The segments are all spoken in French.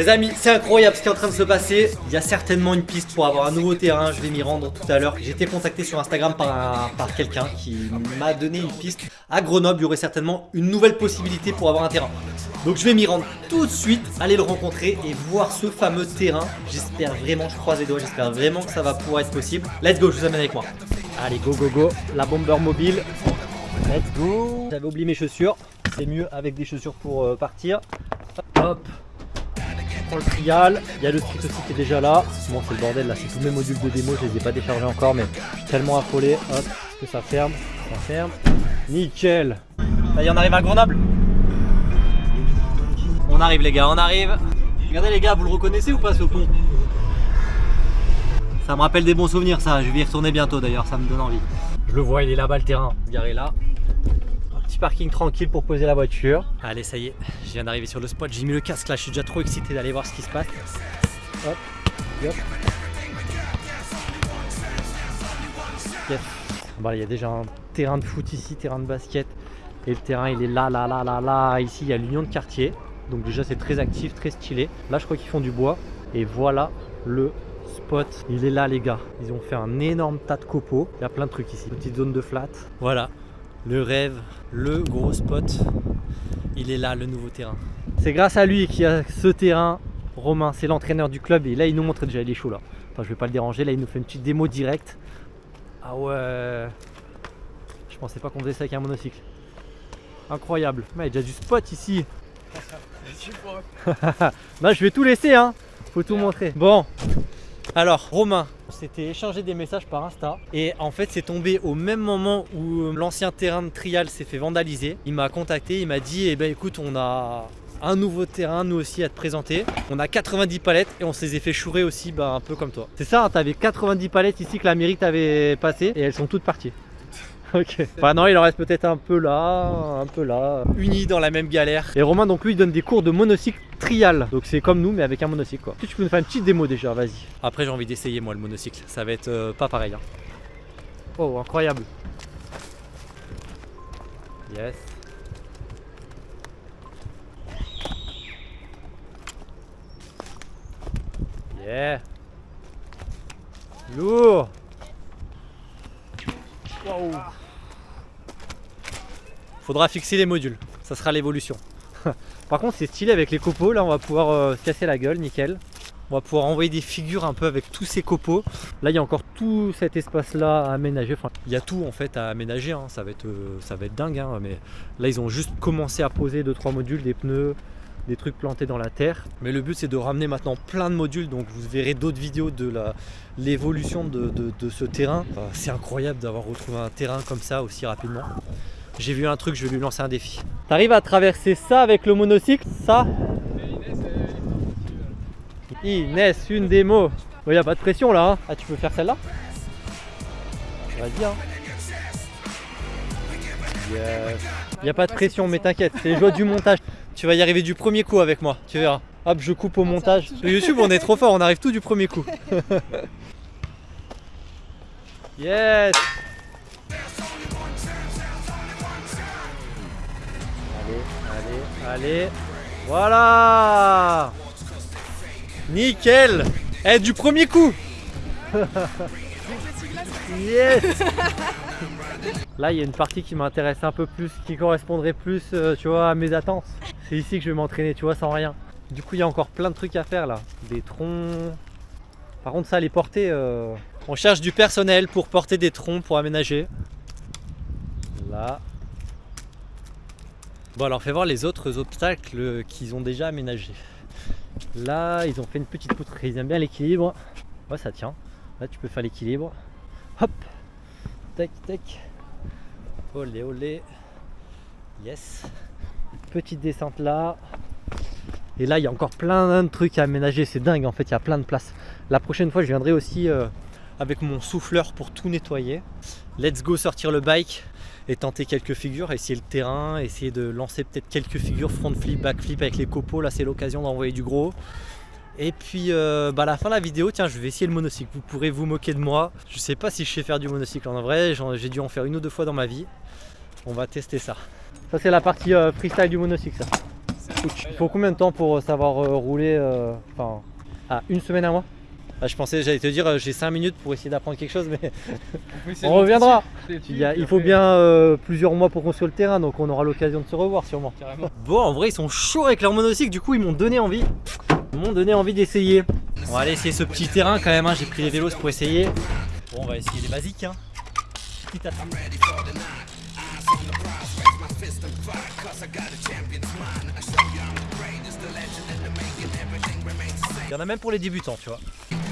Les amis, c'est incroyable ce qui est en train de se passer. Il y a certainement une piste pour avoir un nouveau terrain. Je vais m'y rendre tout à l'heure. J'ai été contacté sur Instagram par, par quelqu'un qui m'a donné une piste. À Grenoble, il y aurait certainement une nouvelle possibilité pour avoir un terrain. Donc je vais m'y rendre tout de suite, aller le rencontrer et voir ce fameux terrain. J'espère vraiment, je croise les doigts, j'espère vraiment que ça va pouvoir être possible. Let's go, je vous amène avec moi. Allez, go, go, go. La bomber mobile. Let's go. J'avais oublié mes chaussures. C'est mieux avec des chaussures pour euh, partir. Hop. Le trial. Il y a le street aussi qui est déjà là. Bon, c'est le bordel là. C'est tous mes modules de démo. Je les ai pas déchargés encore, mais je suis tellement affolé. Hop. Que ça ferme. Ça ferme. Nickel. Ça y est, on arrive à Grenoble. On arrive les gars, on arrive. Regardez les gars, vous le reconnaissez ou pas ce pont Ça me rappelle des bons souvenirs ça, je vais y retourner bientôt d'ailleurs, ça me donne envie. Je le vois, il est là-bas le terrain, garé là. Petit parking tranquille pour poser la voiture. Allez, ça y est, je viens d'arriver sur le spot, j'ai mis le casque là, je suis déjà trop excité d'aller voir ce qui se passe. Hop, hop. Yes. Bon, il y a déjà un terrain de foot ici, terrain de basket. Et le terrain il est là, là, là, là, là. Ici il y a l'union de quartier. Donc déjà c'est très actif, très stylé. Là je crois qu'ils font du bois. Et voilà le spot. Il est là les gars. Ils ont fait un énorme tas de copeaux. Il y a plein de trucs ici. Une petite zone de flat. Voilà. Le rêve, le gros spot. Il est là le nouveau terrain. C'est grâce à lui qu'il y a ce terrain. Romain, c'est l'entraîneur du club. Et là il nous montre déjà, il est chaud là. Enfin je vais pas le déranger. Là il nous fait une petite démo directe. Ah ouais. Je pensais pas qu'on faisait ça avec un monocycle. Incroyable. Mais il y a déjà du spot ici. bah je vais tout laisser hein Faut tout montrer Bon Alors Romain On s'était échangé des messages par Insta Et en fait c'est tombé au même moment où l'ancien terrain de trial s'est fait vandaliser. Il m'a contacté, il m'a dit Eh ben écoute on a un nouveau terrain nous aussi à te présenter. On a 90 palettes et on s'est fait chourer aussi bah, un peu comme toi. C'est ça, hein, t'avais 90 palettes ici que la mairie t'avait passé et elles sont toutes parties Ok. Enfin non, il en reste peut-être un peu là, un peu là. Unis dans la même galère. Et Romain, donc lui, il donne des cours de monocycle trial. Donc c'est comme nous, mais avec un monocycle quoi. Tu peux nous faire une petite démo déjà, vas-y. Après, j'ai envie d'essayer moi le monocycle. Ça va être euh, pas pareil. Hein. Oh, incroyable. Yes. Yeah. Lourd. Wow. Faudra fixer les modules, ça sera l'évolution. Par contre c'est stylé avec les copeaux, là on va pouvoir euh, se casser la gueule, nickel. On va pouvoir envoyer des figures un peu avec tous ces copeaux. Là il y a encore tout cet espace là à aménager. Enfin, il y a tout en fait à aménager, hein. ça, va être, euh, ça va être dingue. Hein. Mais là ils ont juste commencé à poser 2-3 modules, des pneus, des trucs plantés dans la terre. Mais le but c'est de ramener maintenant plein de modules, donc vous verrez d'autres vidéos de l'évolution de, ce terrain. c'est incroyable d'avoir retrouvé un terrain comme ça aussi rapidement. J'ai vu un truc, je vais lui lancer un défi. T'arrives à traverser ça avec le monocycle Ça Inès, une démo. Il n'y a pas de pression là. Hein. Ah, tu peux faire celle-là Vas-y. Hein. Il n'y a pas de pression, mais t'inquiète, c'est les joies du montage. Tu vas y arriver du premier coup avec moi, tu verras. Hop, je coupe au montage. Sur YouTube, on est trop fort, on arrive tout du premier coup. yes Allez, voilà Nickel Eh, du premier coup Yes Là, il y a une partie qui m'intéresse un peu plus, qui correspondrait plus, euh, tu vois, à mes attentes. C'est ici que je vais m'entraîner, tu vois, sans rien. Du coup, il y a encore plein de trucs à faire, là. Des troncs... Par contre, ça, les porter... Euh, on cherche du personnel pour porter des troncs, pour aménager. Là, Bon alors fais voir les autres obstacles qu'ils ont déjà aménagés. Là ils ont fait une petite poutre, ils aiment bien l'équilibre. Ouais ça tient. Là tu peux faire l'équilibre. Hop Tac tac Olé olé Yes Petite descente là. Et là il y a encore plein de trucs à aménager, c'est dingue en fait, il y a plein de places. La prochaine fois je viendrai aussi euh, avec mon souffleur pour tout nettoyer. Let's go sortir le bike et tenter quelques figures, essayer le terrain, essayer de lancer peut-être quelques figures front flip, back flip avec les copeaux. Là, c'est l'occasion d'envoyer du gros. Et puis euh, bah, à la fin de la vidéo, tiens, je vais essayer le monocycle. Vous pourrez vous moquer de moi. Je sais pas si je sais faire du monocycle en vrai. J'ai dû en faire une ou deux fois dans ma vie. On va tester ça. Ça, c'est la partie euh, freestyle du monocycle, ça. Il faut combien de temps pour euh, savoir euh, rouler Enfin, ah, une semaine à moi ah, Je pensais, j'allais te dire, euh, j'ai 5 minutes pour essayer d'apprendre quelque chose, mais on reviendra. Il, y a- il faut bien euh, plusieurs mois pour construire le terrain, donc on aura l'occasion de se revoir sûrement. Carrément. Bon, en vrai, ils sont chauds avec leur monocycle, du coup, ils m'ont donné envie. Ils m'ont donné envie d'essayer. On va aller essayer ce petit terrain quand même, hein. j'ai pris les vélos pour essayer. Bon, on va essayer les basiques. Hein. À- Il y en a même pour les débutants, tu vois.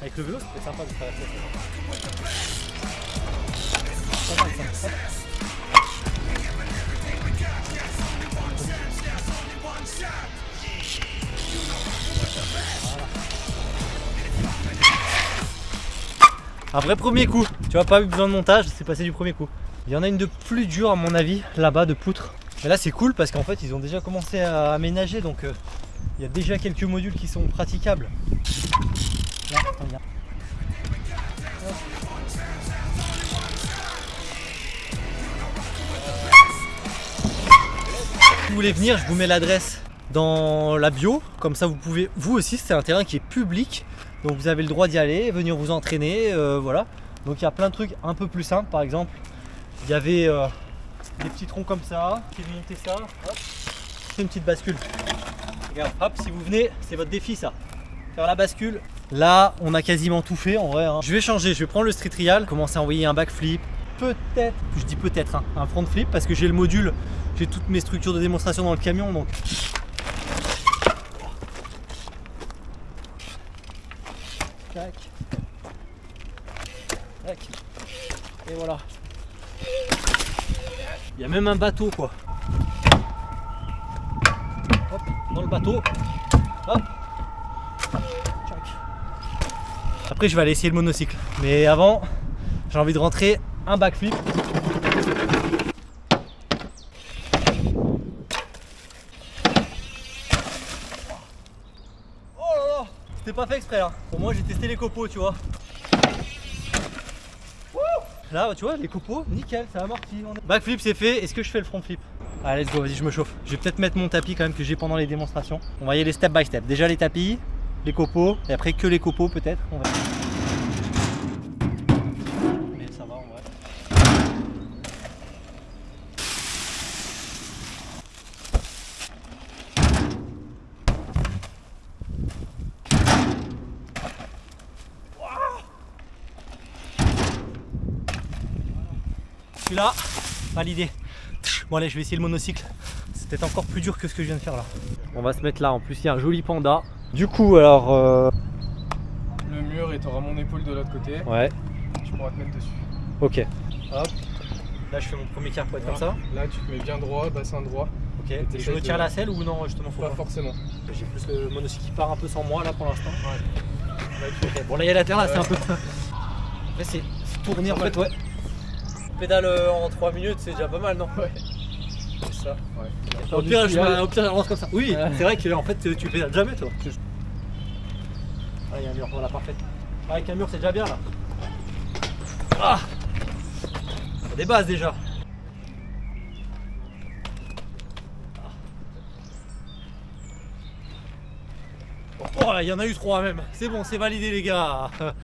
Avec le vélo, c'était sympa de. Hop. Un vrai premier coup. Tu vois, pas eu besoin de montage, c'est passé du premier coup. Il y en a une de plus dure à mon avis, là-bas, de poutre. Mais là, c'est cool parce qu'en fait, ils ont déjà commencé à aménager, donc euh, il y a déjà quelques modules qui sont praticables. Si vous voulez venir, je vous mets l'adresse dans la bio. Comme ça, vous pouvez, vous aussi, c'est un terrain qui est public. Donc vous avez le droit d'y aller, venir vous entraîner, euh, voilà. Donc il y a plein de trucs un peu plus simples. Par exemple, il y avait euh, des petits troncs comme ça, monter ça, c'est une petite bascule. Regarde, hop, si vous venez, c'est votre défi ça. Faire la bascule. Là, on a quasiment tout fait en vrai. hein. Je vais changer, je vais prendre le street trial, commencer à envoyer un backflip. Peut-être, je dis peut-être, hein, un front flip parce que j'ai le module, j'ai toutes mes structures de démonstration dans le camion donc. Tac. Et voilà. Il y a même un bateau quoi. Hop, dans le bateau. Hop. Après je vais aller essayer le monocycle. Mais avant, j'ai envie de rentrer un backflip. Oh là là C'était pas fait exprès là. Pour moi j'ai testé les copeaux tu vois. Là tu vois les copeaux, nickel, ça a amorti. On est- Backflip c'est fait, est-ce que je fais le front flip? Allez let's go, vas-y je me chauffe. Je vais peut-être mettre mon tapis quand même que j'ai pendant les démonstrations. On va y aller step by step. Déjà les tapis, les copeaux, et après que les copeaux peut-être. On va... Mais ça va. Celui-là, validé. Bon allez, je vais essayer le monocycle. Peut-être encore plus dur que ce que je viens de faire là. On va se mettre là, en plus il y a un joli panda. Du coup alors... euh, Le mur et t'auras mon épaule de l'autre côté. Ouais, Tu pourras te mettre dessus. ok. Hop. Là je fais mon premier quart pour être comme ça. Là, tu te mets bien droit, bassin droit. Ok. Et Et je de- la selle ou non justement faut Pas pas forcément. J'ai plus le monocycle qui part un peu sans moi là pour l'instant. Là, tu Ok, Bon là il y a la terre là c'est un peu... Après c'est tourner en fait ouais. Pédale euh, en 3 minutes c'est déjà pas mal non? Ouais. C'est ça. Ouais. Au pire, je, au pire, je lance comme ça. Oui, c'est vrai que en fait, tu pédales jamais, toi. Ah, il y a un mur, voilà, parfait. Ah, Avec un mur, c'est déjà bien là. Ah des bases déjà. Oh, il y en a eu trois même. C'est bon, c'est validé, les gars.